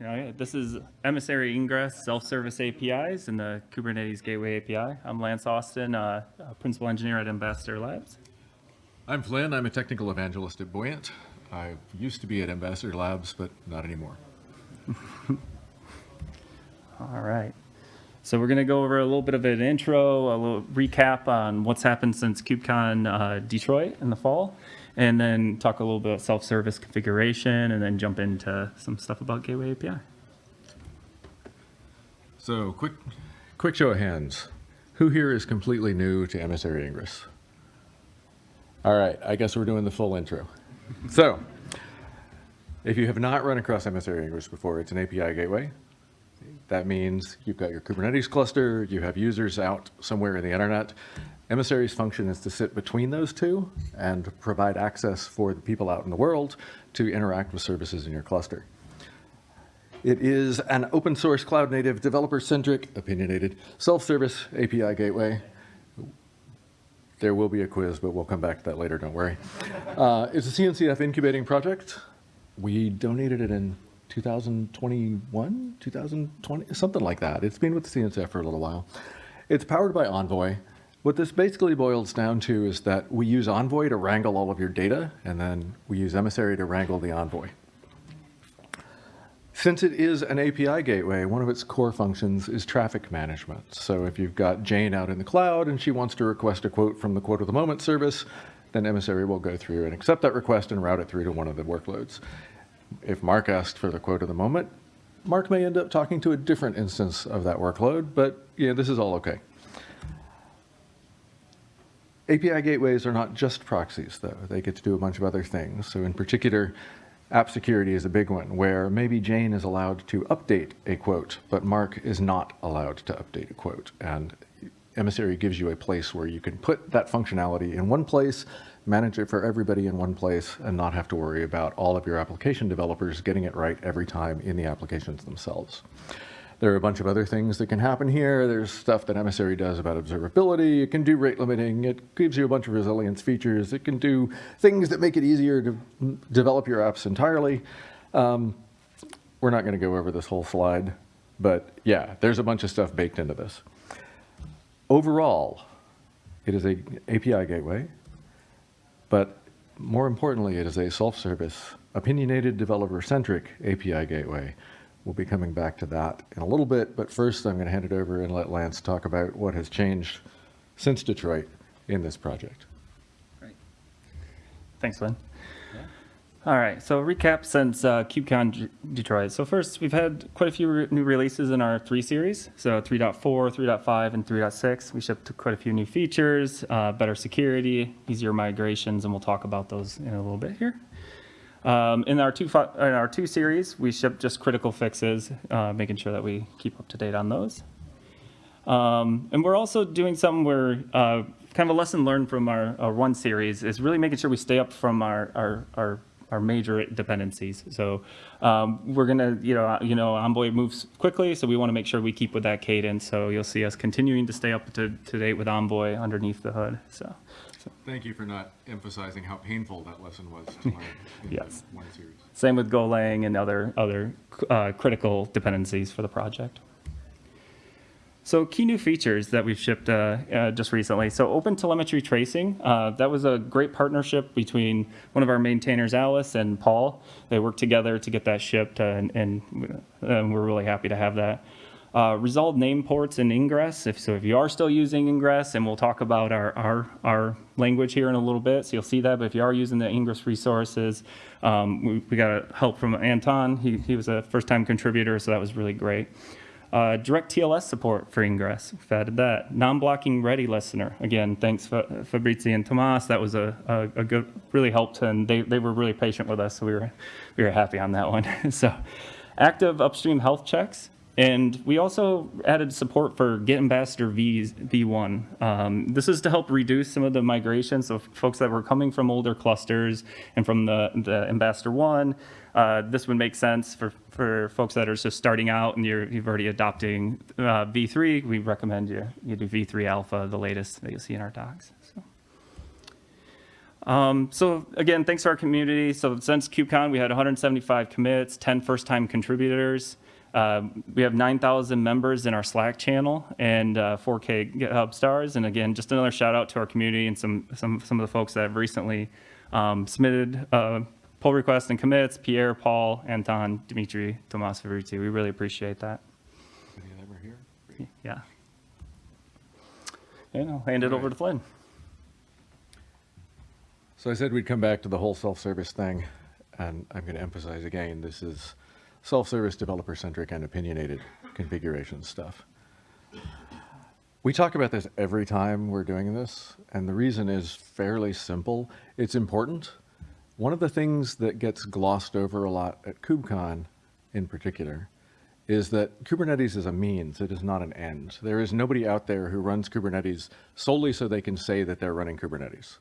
Yeah, this is Emissary Ingress Self-Service APIs and the Kubernetes Gateway API. I'm Lance Austin, uh, uh, Principal Engineer at Ambassador Labs. I'm Flynn. I'm a technical evangelist at Buoyant. I used to be at Ambassador Labs, but not anymore. All right. So we're going to go over a little bit of an intro, a little recap on what's happened since KubeCon uh, Detroit in the fall, and then talk a little bit about self-service configuration, and then jump into some stuff about Gateway API. So quick, quick show of hands. Who here is completely new to Emissary Ingress? All right, I guess we're doing the full intro. so, if you have not run across Emissary Ingress before, it's an API gateway. That means you've got your Kubernetes cluster, you have users out somewhere in the internet. Emissary's function is to sit between those two and provide access for the people out in the world to interact with services in your cluster. It is an open source, cloud native, developer centric, opinionated, self-service API gateway. There will be a quiz, but we'll come back to that later, don't worry. Uh, it's a CNCF incubating project. We donated it in 2021, 2020, something like that. It's been with the CNCF for a little while. It's powered by Envoy. What this basically boils down to is that we use Envoy to wrangle all of your data, and then we use Emissary to wrangle the Envoy. Since it is an API gateway, one of its core functions is traffic management. So if you've got Jane out in the cloud and she wants to request a quote from the quote of the moment service, then Emissary will go through and accept that request and route it through to one of the workloads. If Mark asked for the quote of the moment, Mark may end up talking to a different instance of that workload, but yeah, this is all okay. API gateways are not just proxies, though. They get to do a bunch of other things. So in particular, app security is a big one, where maybe Jane is allowed to update a quote, but Mark is not allowed to update a quote. And Emissary gives you a place where you can put that functionality in one place, manage it for everybody in one place, and not have to worry about all of your application developers getting it right every time in the applications themselves. There are a bunch of other things that can happen here. There's stuff that Emissary does about observability. It can do rate limiting. It gives you a bunch of resilience features. It can do things that make it easier to develop your apps entirely. Um, we're not going to go over this whole slide, but yeah, there's a bunch of stuff baked into this. Overall, it is a API gateway, but more importantly, it is a self-service, opinionated, developer-centric API gateway We'll be coming back to that in a little bit, but first I'm going to hand it over and let Lance talk about what has changed since Detroit in this project. Great. Thanks, Flynn. All right, so recap since uh, KubeCon Detroit. So first, we've had quite a few re new releases in our 3 series. So 3.4, 3.5, and 3.6. We shipped quite a few new features, uh, better security, easier migrations, and we'll talk about those in a little bit here. Um, in our two in our two series, we ship just critical fixes, uh, making sure that we keep up to date on those. Um, and we're also doing something where uh, kind of a lesson learned from our, our, one series is really making sure we stay up from our our, our, our major dependencies. So um, we're gonna, you know, you know, Envoy moves quickly, so we want to make sure we keep with that cadence. So you'll see us continuing to stay up to, to date with Envoy underneath the hood. So. Thank you for not emphasizing how painful that lesson was to learn in yes. one series. Same with Golang and other, other uh, critical dependencies for the project. So key new features that we've shipped uh, uh, just recently. So open telemetry tracing, uh, that was a great partnership between one of our maintainers, Alice, and Paul. They worked together to get that shipped, uh, and, and, and we're really happy to have that. Uh, resolved name ports in Ingress. If, so if you are still using Ingress, and we'll talk about our, our, our language here in a little bit, so you'll see that. But if you are using the Ingress resources, um, we, we, got help from Anton. He, he was a first-time contributor, so that was really great. Uh, direct TLS support for Ingress, we've added that. Non-blocking ready listener, again, thanks Fabrizio and Tomas, that was a, a, a, good, really helped, and they, they were really patient with us, so we were, we were happy on that one. so active upstream health checks, and we also added support for Git Ambassador v, V1. Um, this is to help reduce some of the migrations of folks that were coming from older clusters and from the, the Ambassador 1, uh, this would make sense for, for folks that are just starting out and you're you've already adopting uh, V3. We recommend you, you do V3 Alpha, the latest that you'll see in our docs. So. Um, so again, thanks to our community. So since KubeCon, we had 175 commits, 10 first-time contributors. Um, we have 9,000 members in our Slack channel and uh, 4K GitHub stars. And again, just another shout out to our community and some some some of the folks that have recently um, submitted uh, pull requests and commits. Pierre, Paul, Anton, Dimitri, Tomas Fabrizi. We really appreciate that. Any of them are here? Yeah. And I'll hand it over to Flynn. So I said we'd come back to the whole self-service thing, and I'm going to emphasize again, this is self-service, developer-centric, and opinionated configuration stuff. We talk about this every time we're doing this, and the reason is fairly simple. It's important. One of the things that gets glossed over a lot at KubeCon in particular is that Kubernetes is a means, it is not an end. There is nobody out there who runs Kubernetes solely so they can say that they're running Kubernetes.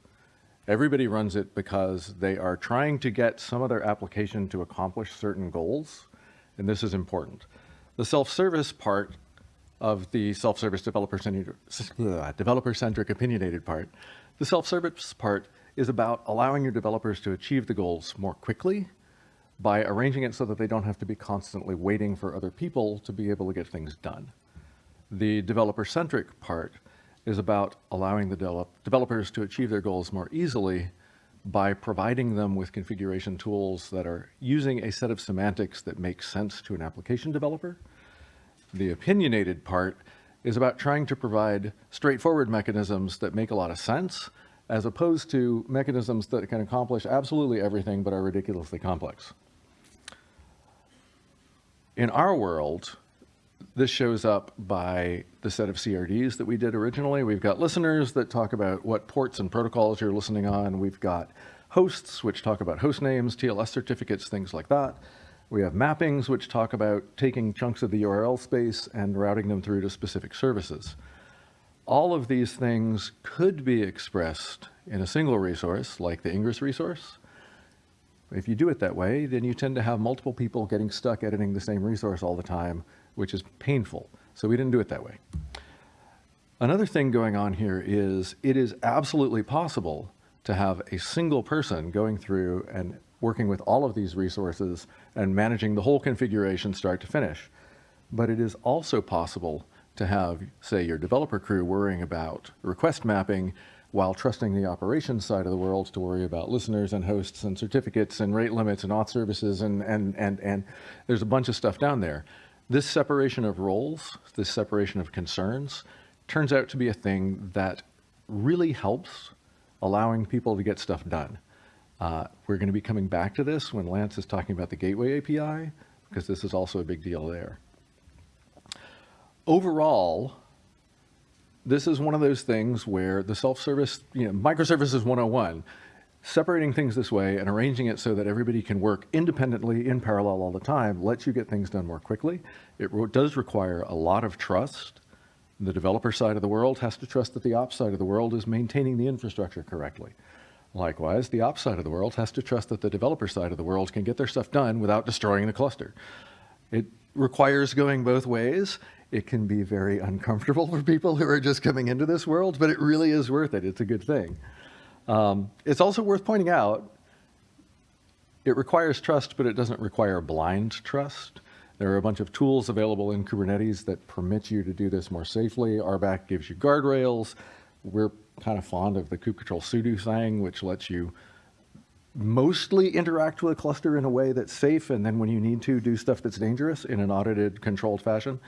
Everybody runs it because they are trying to get some other application to accomplish certain goals, and this is important. The self-service part of the self-service developer-centric, uh, developer-centric opinionated part, the self-service part is about allowing your developers to achieve the goals more quickly by arranging it so that they don't have to be constantly waiting for other people to be able to get things done. The developer-centric part is about allowing the develop developers to achieve their goals more easily by providing them with configuration tools that are using a set of semantics that makes sense to an application developer. The opinionated part is about trying to provide straightforward mechanisms that make a lot of sense, as opposed to mechanisms that can accomplish absolutely everything but are ridiculously complex. In our world, this shows up by the set of CRDs that we did originally. We've got listeners that talk about what ports and protocols you're listening on. We've got hosts, which talk about host names, TLS certificates, things like that. We have mappings, which talk about taking chunks of the URL space and routing them through to specific services. All of these things could be expressed in a single resource, like the Ingress resource. If you do it that way, then you tend to have multiple people getting stuck editing the same resource all the time, which is painful. So we didn't do it that way. Another thing going on here is it is absolutely possible to have a single person going through and working with all of these resources and managing the whole configuration start to finish. But it is also possible to have, say, your developer crew worrying about request mapping while trusting the operations side of the world to worry about listeners and hosts and certificates and rate limits and auth services and, and, and, and there's a bunch of stuff down there. This separation of roles, this separation of concerns, turns out to be a thing that really helps allowing people to get stuff done. Uh, we're going to be coming back to this when Lance is talking about the Gateway API, because this is also a big deal there. Overall, this is one of those things where the self-service, you know, microservices 101, separating things this way and arranging it so that everybody can work independently in parallel all the time lets you get things done more quickly. It does require a lot of trust. The developer side of the world has to trust that the ops side of the world is maintaining the infrastructure correctly. Likewise, the ops side of the world has to trust that the developer side of the world can get their stuff done without destroying the cluster. It requires going both ways. It can be very uncomfortable for people who are just coming into this world, but it really is worth it. It's a good thing. Um, it's also worth pointing out, it requires trust, but it doesn't require blind trust. There are a bunch of tools available in Kubernetes that permit you to do this more safely. RBAC gives you guardrails. We're kind of fond of the kubectl sudo thing, which lets you mostly interact with a cluster in a way that's safe, and then when you need to, do stuff that's dangerous in an audited, controlled fashion.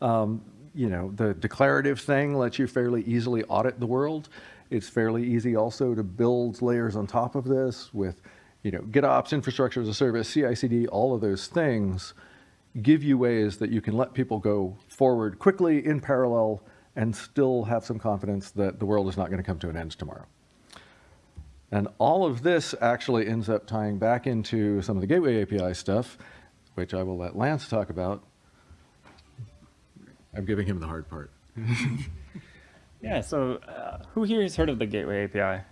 Um, you know, the declarative thing lets you fairly easily audit the world. It's fairly easy also to build layers on top of this with, you know, GitOps, infrastructure as a service, CI/CD, all of those things give you ways that you can let people go forward quickly in parallel and still have some confidence that the world is not going to come to an end tomorrow. And all of this actually ends up tying back into some of the Gateway API stuff, which I will let Lance talk about. I'm giving him the hard part. Yeah, so uh, who here has heard of the Gateway API?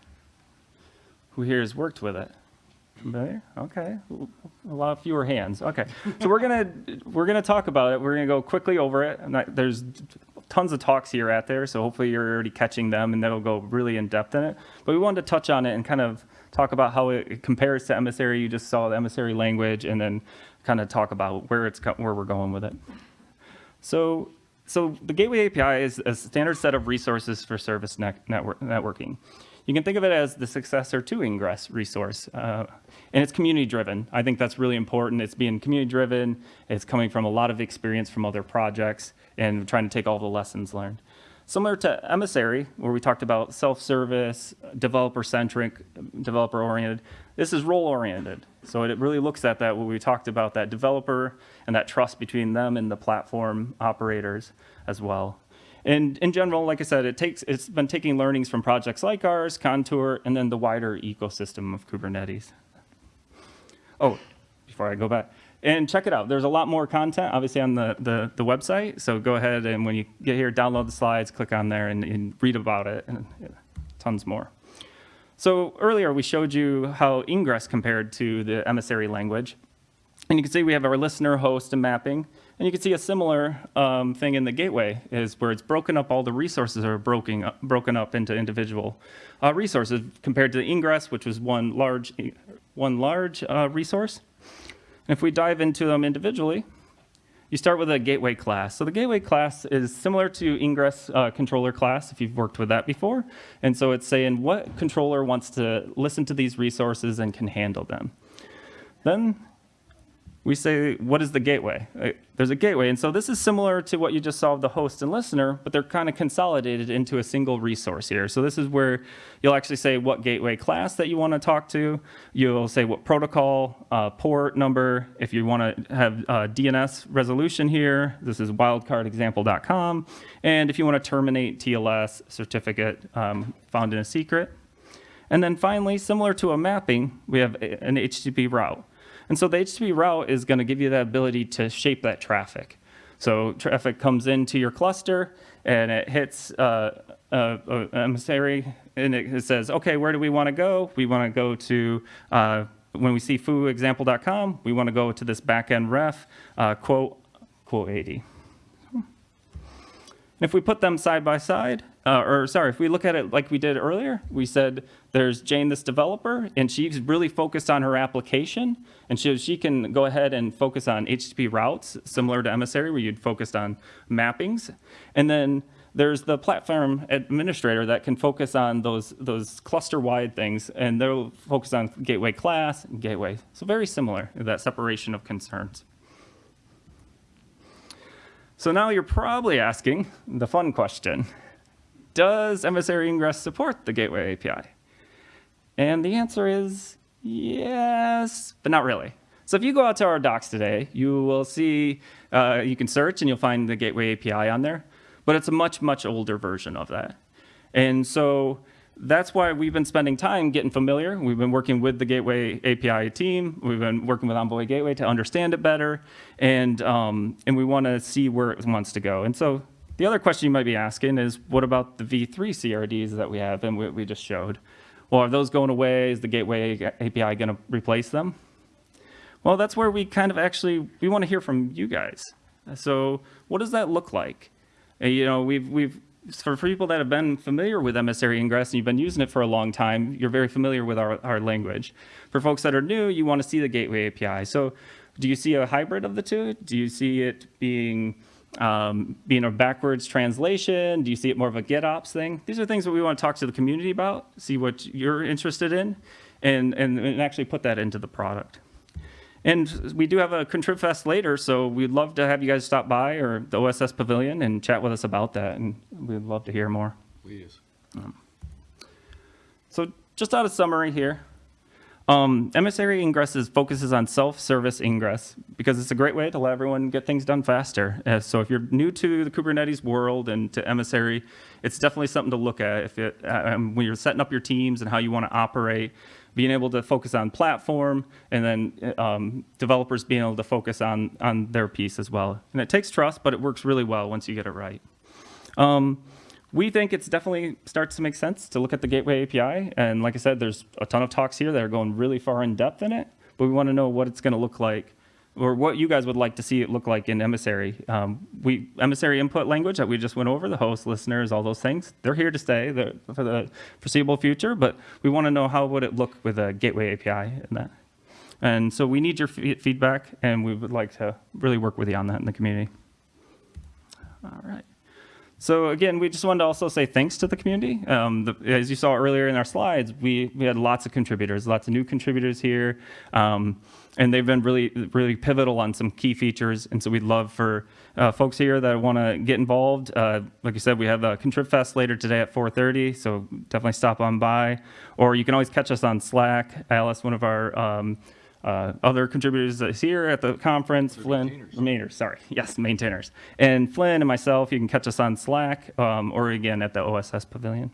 Who here has worked with it? Familiar? Okay, a lot fewer hands. Okay, so we're gonna we're gonna talk about it. We're gonna go quickly over it. Not, there's tons of talks here at there, so hopefully you're already catching them, and that'll go really in depth in it. But we wanted to touch on it and kind of talk about how it it compares to emissary. You just saw the emissary language, and then kind of talk about where it's where we're going with it. So, so the Gateway API is a standard set of resources for service net- network, networking. You can think of it as the successor to Ingress resource, uh, and it's community driven. I think that's really important. It's being community driven. It's coming from a lot of experience from other projects and trying to take all the lessons learned. Similar to Emissary, where we talked about self-service, developer-centric, developer-oriented, this is role-oriented. So it really looks at that, what we talked about, that developer and that trust between them and the platform operators as well. And in general, like I said, it takes, it's been taking learnings from projects like ours, Contour, and then the wider ecosystem of Kubernetes. Oh, before I go back, and check it out. There's a lot more content, obviously, on the, the, the website. So go ahead and when you get here, download the slides, click on there, and, and read about it, and tons more. So earlier, we showed you how Ingress compared to the emissary language. And you can see we have our listener, host, and mapping. And you can see a similar um, thing in the gateway is where it's broken up, all the resources are broken up, broken up into individual uh, resources compared to the ingress, which was one large, one large uh, resource. And if we dive into them individually, you start with a gateway class. So the gateway class is similar to ingress uh, controller class, if you've worked with that before. And so it's saying what controller wants to listen to these resources and can handle them. Then we say, what is the gateway? Uh, There's a gateway. And so this is similar to what you just saw of the host and listener, but they're kind of consolidated into a single resource here. So this is where you'll actually say what gateway class that you want to talk to. You'll say what protocol, uh, port number. If you want to have uh, DNS resolution here, this is wildcardexample.com. And if you want to terminate TLS certificate um, found in a secret. And then finally, similar to a mapping, we have an HTTP route. And so the HTTP route is going to give you the ability to shape that traffic. So traffic comes into your cluster and it hits uh, uh, emissary and it, it says, okay, where do we want to go? We want to go to, uh, when we see fooexample.com, we want to go to this backend ref, uh, quote, quote 80. And if we put them side by side, uh, or sorry, if we look at it like we did earlier, we said there's Jane, this developer, and she's really focused on her application. And so she can go ahead and focus on HTTP routes, similar to Emissary, where you'd focused on mappings. And then there's the platform administrator that can focus on those, those cluster-wide things, and they'll focus on gateway class and gateway. So very similar, that separation of concerns. So now you're probably asking the fun question. Does emissary ingress support the gateway API? And the answer is yes, but not really. So if you go out to our docs today, you will see, uh, you can search and you'll find the gateway API on there, but it's a much, much older version of that. And so that's why we've been spending time getting familiar. We've been working with the Gateway API team. We've been working with Envoy Gateway to understand it better, and um, and we want to see where it wants to go. And so the other question you might be asking is, what about the V3 CRDs that we have and we, we just showed? Well, are those going away? Is the Gateway API going to replace them? Well, that's where we kind of actually we want to hear from you guys. So what does that look like? Uh, You know, we've we've for for people that have been familiar with emissary ingress and you've been using it for a long time, you're very familiar with our, our language. For folks that are new, you want to see the gateway API. So do you see a hybrid of the two? Do you see it being um, being a backwards translation? Do you see it more of a GitOps thing? These are things that we want to talk to the community about, see what you're interested in, and, and, and actually put that into the product. And we do have a Contrib Fest later, so we'd love to have you guys stop by or the OSS Pavilion and chat with us about that, and we'd love to hear more. Please. So just out of summary here, um, emissary ingresses focuses on self-service ingress because it's a great way to let everyone get things done faster. Uh, so if you're new to the Kubernetes world and to emissary, it's definitely something to look at if it, um, when you're setting up your teams and how you want to operate. Being able to focus on platform and then um, developers being able to focus on on their piece as well. And it takes trust, but it works really well once you get it right. Um, we think it's definitely starts to make sense to look at the Gateway API. And like I said, there's a ton of talks here that are going really far in depth in it, but we want to know what it's going to look like or what you guys would like to see it look like in emissary. Um, we emissary input language that we just went over, the host, listeners, all those things. They're here to stay for the foreseeable future, but we want to know how would it look with a gateway API and that. And so we need your feedback, and we would like to really work with you on that in the community. All right. So again, we just wanted to also say thanks to the community. Um, the, as you saw earlier in our slides, we, we had lots of contributors, lots of new contributors here, um, and they've been really really pivotal on some key features. And so we'd love for uh, folks here that want to get involved. Uh, like I said, we have a Contrib Fest later today at 4:30, so definitely stop on by, or you can always catch us on Slack. Alice, one of our um, uh, other contributors is here at the conference, Flynn, maintainers, sorry, yes, maintainers. And Flynn and myself, you can catch us on Slack um, or again at the OSS Pavilion.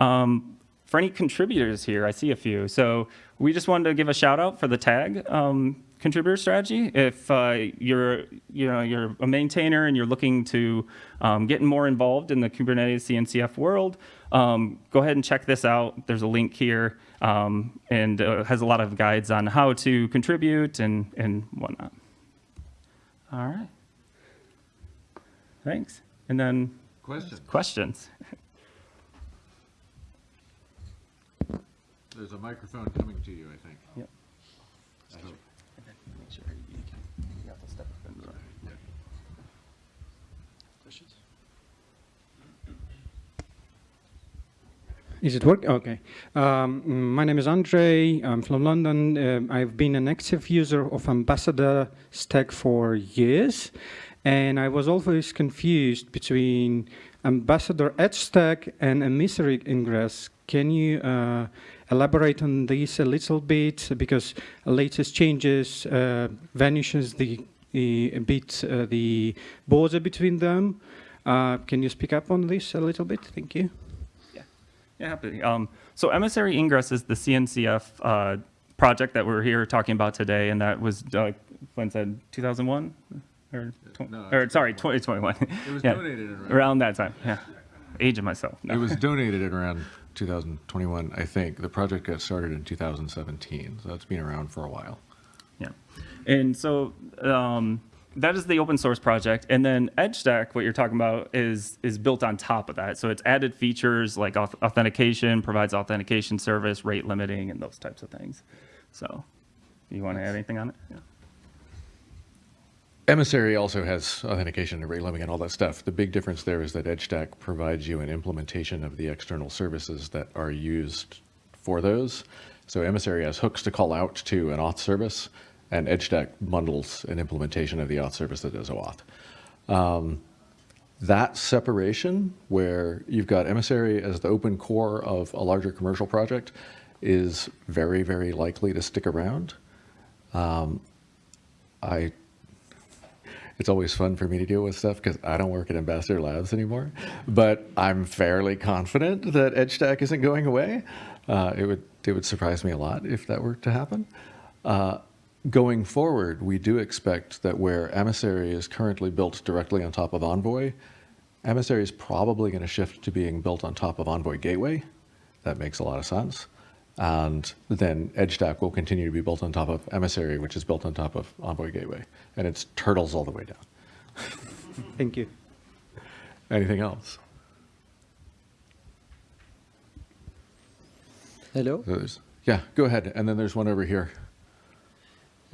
Um, for any contributors here, I see a few. So we just wanted to give a shout out for the tag um, contributor strategy. If uh, you're, you know, you're a maintainer and you're looking to um, get more involved in the Kubernetes CNCF world, um, go ahead and check this out. There's a link here um, and uh, has a lot of guides on how to contribute and, and whatnot. All right. Thanks. And then questions. questions. There's a microphone coming to you, I think. Yep. I hope. Make sure you can, you have to step up and Is it work? Okay. Um, my name is Andre. I'm from London. Um I've been an active user of Ambassador Stack for years, and I was always confused between Ambassador Edge Stack and Emissary Ingress. Can you uh, elaborate on this a little bit? Because latest changes uh, vanishes the, the a bit uh, the border between them. Uh, can you speak up on this a little bit? Thank you. Yeah, happy. Um, so emissary ingress is the CNCF uh, project that we're here talking about today, and that was uh, Flynn said 2001 or, No, or sorry 2021. It was Yeah. donated around. around that time. Yeah, age of myself. No. It was donated at around 2021, I think. The project got started in 2017, so it's been around for a while. Yeah. And so um, that is the open source project. And then EdgeStack, what you're talking about, is is built on top of that. So it's added features like auth- authentication, provides authentication service, rate limiting, and those types of things. So you want to add anything on it? Yeah. Emissary also has authentication and rate limiting and all that stuff. The big difference there is that EdgeStack provides you an implementation of the external services that are used for those. So Emissary has hooks to call out to an auth service, and EdgeStack bundles an implementation of the auth service that does OAuth. Um, that separation, where you've got Emissary as the open core of a larger commercial project, is very, very likely to stick around. Um, I it's always fun for me to deal with stuff because I don't work at Ambassador Labs anymore. But I'm fairly confident that EdgeStack isn't going away. Uh, it would it would surprise me a lot if that were to happen. Uh, going forward, we do expect that where Emissary is currently built directly on top of Envoy, Emissary is probably going to shift to being built on top of Envoy Gateway. That makes a lot of sense. And then EdgeStack will continue to be built on top of Emissary, which is built on top of Envoy Gateway. And it's turtles all the way down. Thank you. Anything else? Hello, So there's- yeah, go ahead. And then there's one over here.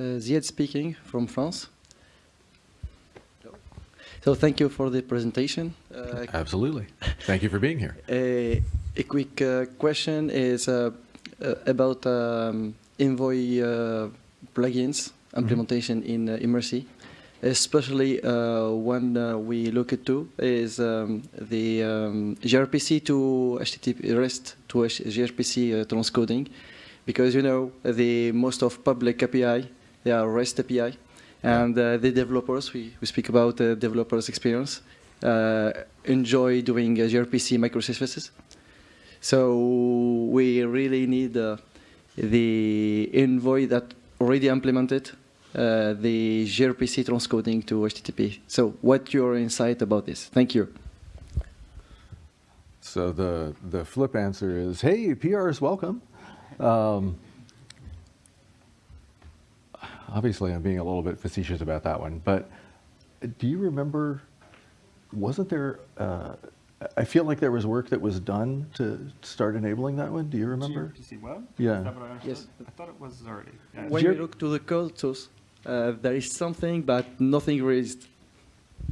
Uh, Ziad speaking from France. So thank you for the presentation. Uh, Absolutely. Thank you for being here. a, a quick uh, question is uh, uh, about um, Envoy uh, plugins implementation in uh, Emissary, especially uh, one uh, we look at to is um, the um, gRPC to HTTP REST to gRPC uh, transcoding, because you know the most of public API they are REST API, and uh, the developers we, we speak about uh, developers experience uh, enjoy doing uh, gRPC microservices. So we really need uh, the envoy that already implemented uh, the gRPC transcoding to HTTP. So what your insight about this? Thank you. So the, the flip answer is, hey, PR is welcome. Um, obviously I'm being a little bit facetious about that one, but do you remember, wasn't there, uh, I feel like there was work that was done to start enabling that one. Do you remember? GRPC web? Yeah. Is that what I? Yes. I thought it was already. yeah. When you look to the code source, uh, there is something, but nothing raised.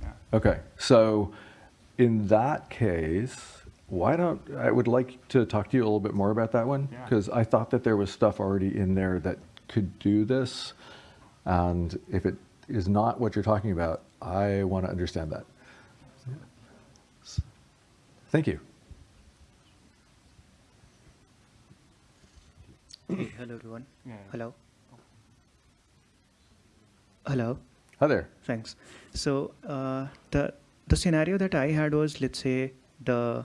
Yeah. Okay, so in that case, why don't, I would like to talk to you a little bit more about that one. Yeah. Because I thought that there was stuff already in there that could do this. And if it is not what you're talking about, I want to understand that. Thank you. Hey, hello everyone. Yeah. Hello. Hello. Hi there. Thanks. So uh, the the scenario that I had was, let's say, the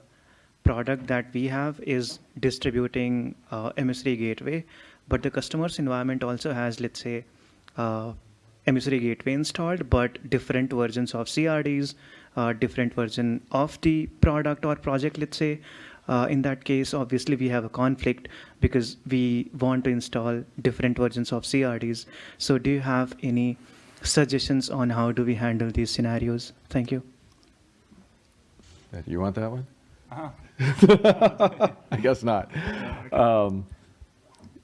product that we have is distributing uh, Emissary gateway, but the customer's environment also has, let's say, uh, Emissary gateway installed, but different versions of CRDs, uh, different version of the product or project, let's say. Uh, in that case, obviously, we have a conflict because we want to install different versions of CRDs. So, do you have any suggestions on how do we handle these scenarios? Thank you. Uh, You want that one? Uh-huh. I guess not. Um,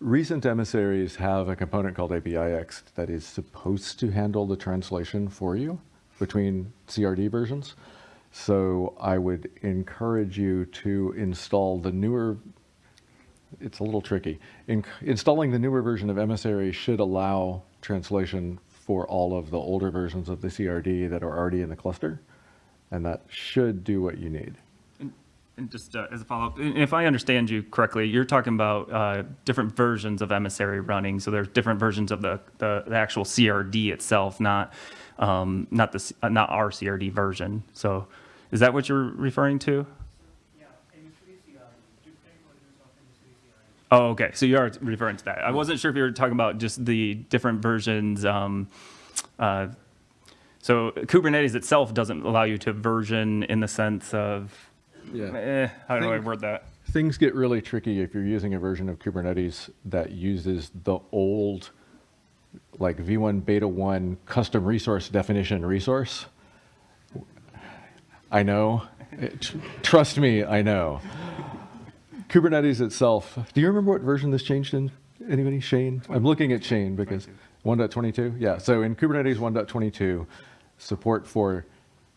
recent emissaries have a component called apiext that is supposed to handle the translation for you between CRD versions. So I would encourage you to install the newer, it's a little tricky. In, installing the newer version of Emissary should allow translation for all of the older versions of the CRD that are already in the cluster. And that should do what you need. Just uh, as a follow-up, if I understand you correctly, you're talking about uh, different versions of emissary running. So there's different versions of the, the, the actual CRD itself, not um, not the uh, not our CRD version. So is that what you're referring to? Yeah, oh, okay. So you are referring to that. I wasn't sure if you were talking about just the different versions. Um, uh, so Kubernetes itself doesn't allow you to version in the sense of Eh, how do I Think- word that? Things get really tricky if you're using a version of Kubernetes that uses the old, like V1 Beta 1 custom resource definition resource. I know. It- trust me, I know. Kubernetes itself, do you remember what version this changed in? Anybody? Shane? I'm looking at Shane because 1.22? Yeah, so in Kubernetes 1.22, support for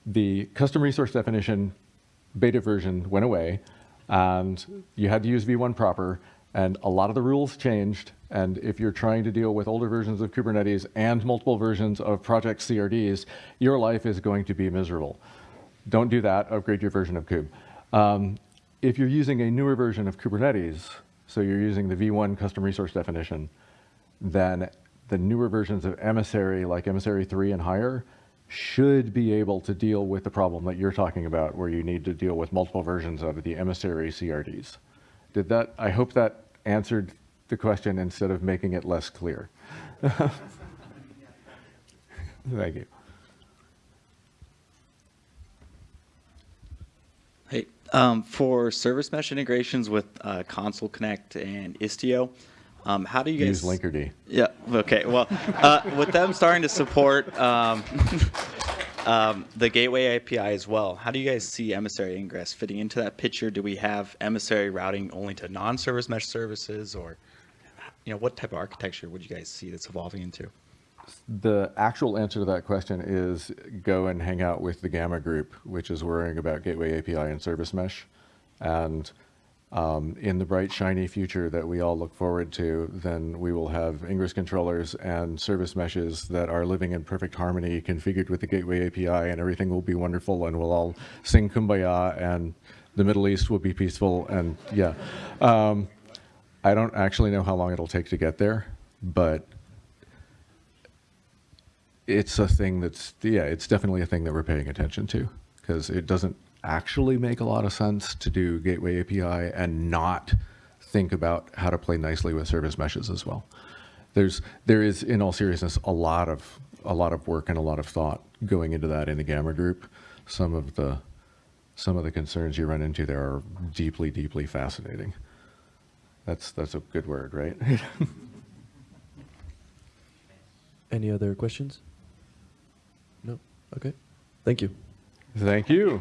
the custom resource definition beta version went away and you had to use v1 proper and a lot of the rules changed. And if you're trying to deal with older versions of kubernetes and multiple versions of project crds your life is going to be miserable. Don't do that. Upgrade your version of kube. Um, if you're using a newer version of kubernetes so you're using the v1 custom resource definition then the newer versions of emissary like emissary 3 and higher should be able to deal with the problem that you're talking about where you need to deal with multiple versions of the emissary CRDs. Did that, I hope that answered the question instead of making it less clear. Thank you. Hey, um, for service mesh integrations with uh, Consul Connect and Istio, um, how do you Use guys? Use Linkerd. Yeah. Okay. Well, uh, with them starting to support um, um, the gateway API as well, how do you guys see emissary ingress fitting into that picture? Do we have emissary routing only to non-service mesh services, or you know, what type of architecture would you guys see that's evolving into? The actual answer to that question is go and hang out with the Gamma group, which is worrying about Gateway API and Service Mesh. And um, in the bright, shiny future that we all look forward to, then we will have Ingress controllers and service meshes that are living in perfect harmony, configured with the Gateway API, and everything will be wonderful, and we'll all sing Kumbaya, and the Middle East will be peaceful, and yeah. Um, I don't actually know how long it'll take to get there, but it's a thing that's yeah it's definitely a thing that we're paying attention to because it doesn't actually make a lot of sense to do gateway api and not think about how to play nicely with service meshes as well there's there is in all seriousness a lot of a lot of work and a lot of thought going into that in the gamma group some of the some of the concerns you run into there are deeply deeply fascinating that's that's a good word right Any other questions? No? Okay. Thank you. Thank you.